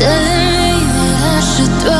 telling me that I should throw